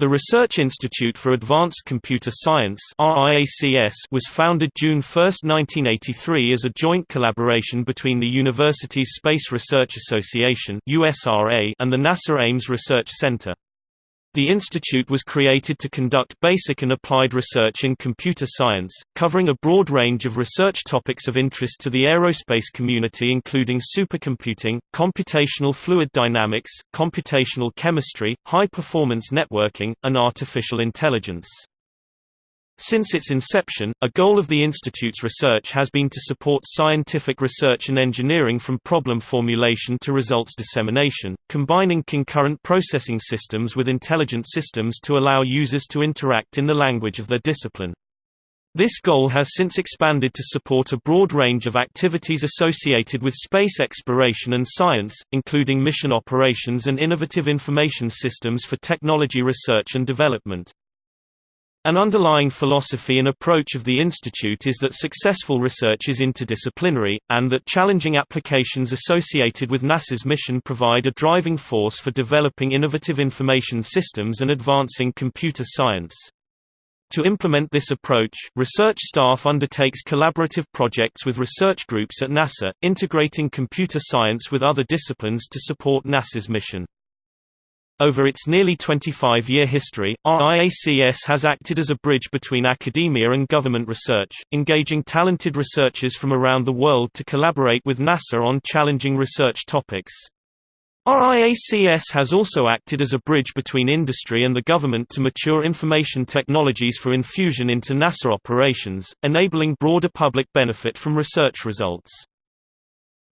The Research Institute for Advanced Computer Science was founded June 1, 1983 as a joint collaboration between the Universities Space Research Association and the NASA Ames Research Center. The institute was created to conduct basic and applied research in computer science, covering a broad range of research topics of interest to the aerospace community including supercomputing, computational fluid dynamics, computational chemistry, high-performance networking, and artificial intelligence. Since its inception, a goal of the Institute's research has been to support scientific research and engineering from problem formulation to results dissemination, combining concurrent processing systems with intelligent systems to allow users to interact in the language of their discipline. This goal has since expanded to support a broad range of activities associated with space exploration and science, including mission operations and innovative information systems for technology research and development. An underlying philosophy and approach of the institute is that successful research is interdisciplinary, and that challenging applications associated with NASA's mission provide a driving force for developing innovative information systems and advancing computer science. To implement this approach, research staff undertakes collaborative projects with research groups at NASA, integrating computer science with other disciplines to support NASA's mission. Over its nearly 25-year history, RIACS has acted as a bridge between academia and government research, engaging talented researchers from around the world to collaborate with NASA on challenging research topics. RIACS has also acted as a bridge between industry and the government to mature information technologies for infusion into NASA operations, enabling broader public benefit from research results.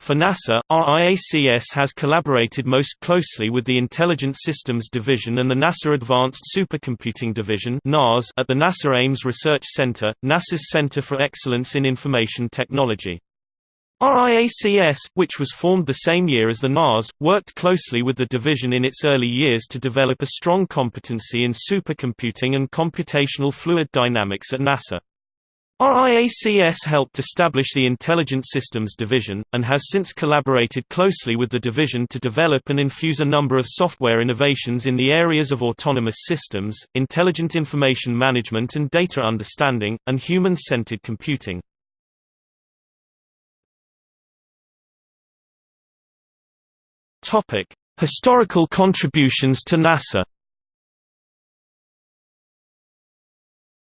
For NASA, RIACS has collaborated most closely with the Intelligent Systems Division and the NASA Advanced Supercomputing Division at the NASA Ames Research Center, NASA's Center for Excellence in Information Technology. RIACS, which was formed the same year as the NAS, worked closely with the division in its early years to develop a strong competency in supercomputing and computational fluid dynamics at NASA. RIACS helped establish the Intelligent Systems Division, and has since collaborated closely with the division to develop and infuse a number of software innovations in the areas of autonomous systems, intelligent information management and data understanding, and human-centered computing. Historical contributions to NASA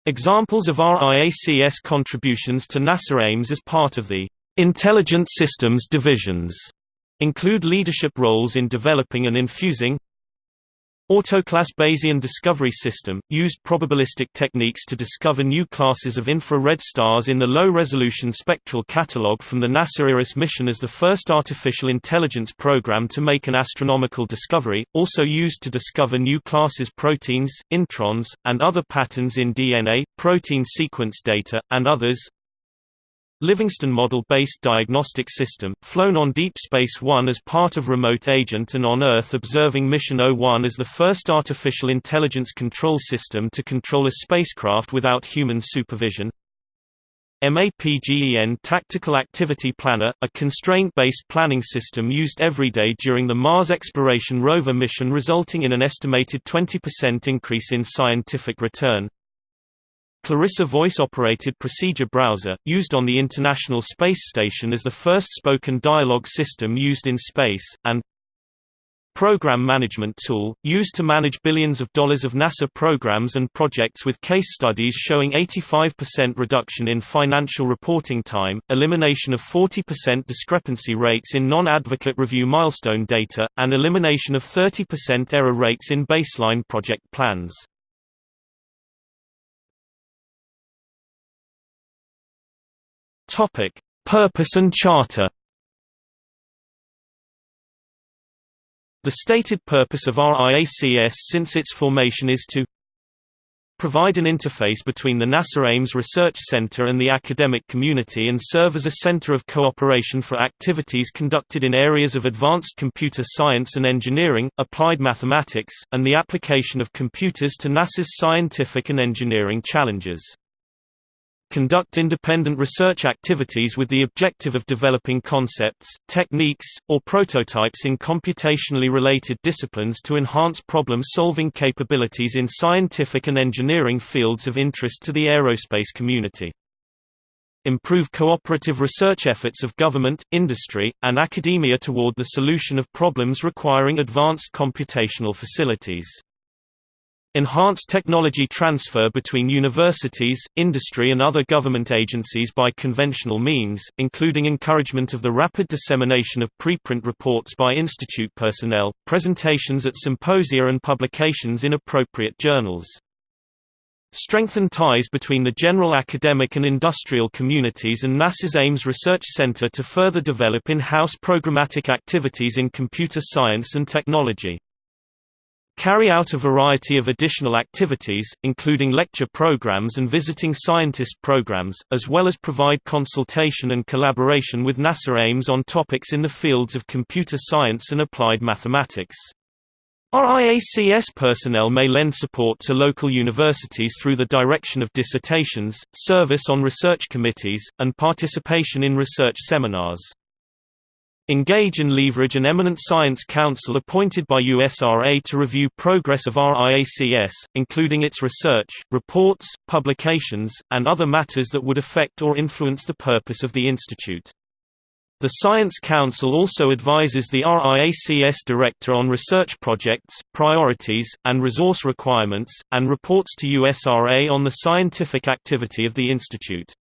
Examples of RIACS contributions to NASA Ames as part of the Intelligent Systems Divisions include leadership roles in developing and infusing Autoclass Bayesian Discovery System, used probabilistic techniques to discover new classes of infrared stars in the Low-Resolution Spectral Catalog from the NASA IRAS mission as the first artificial intelligence program to make an astronomical discovery, also used to discover new classes proteins, introns, and other patterns in DNA, protein sequence data, and others, Livingstone Model-based diagnostic system, flown on Deep Space One as part of Remote Agent and on Earth observing Mission 01 as the first artificial intelligence control system to control a spacecraft without human supervision. MAPGEN Tactical Activity Planner, a constraint-based planning system used every day during the Mars Exploration Rover mission resulting in an estimated 20% increase in scientific return. Clarissa voice-operated procedure browser, used on the International Space Station as the first spoken dialogue system used in space, and Program Management Tool, used to manage billions of dollars of NASA programs and projects with case studies showing 85% reduction in financial reporting time, elimination of 40% discrepancy rates in non-advocate review milestone data, and elimination of 30% error rates in baseline project plans. Topic: Purpose and Charter. The stated purpose of RIACS since its formation is to provide an interface between the NASA Ames Research Center and the academic community and serve as a center of cooperation for activities conducted in areas of advanced computer science and engineering, applied mathematics, and the application of computers to NASA's scientific and engineering challenges. Conduct independent research activities with the objective of developing concepts, techniques, or prototypes in computationally related disciplines to enhance problem-solving capabilities in scientific and engineering fields of interest to the aerospace community improve cooperative research efforts of government, industry, and academia toward the solution of problems requiring advanced computational facilities. Enhance technology transfer between universities, industry and other government agencies by conventional means, including encouragement of the rapid dissemination of preprint reports by institute personnel, presentations at symposia and publications in appropriate journals. Strengthen ties between the general academic and industrial communities and NASA's Ames Research Center to further develop in-house programmatic activities in computer science and technology. Carry out a variety of additional activities, including lecture programs and visiting scientist programs, as well as provide consultation and collaboration with NASA Ames on topics in the fields of computer science and applied mathematics. RIACS personnel may lend support to local universities through the direction of dissertations, service on research committees, and participation in research seminars. Engage and leverage an eminent science council appointed by USRA to review progress of RIACS, including its research, reports, publications, and other matters that would affect or influence the purpose of the institute. The Science Council also advises the RIACS Director on research projects, priorities, and resource requirements, and reports to USRA on the scientific activity of the institute.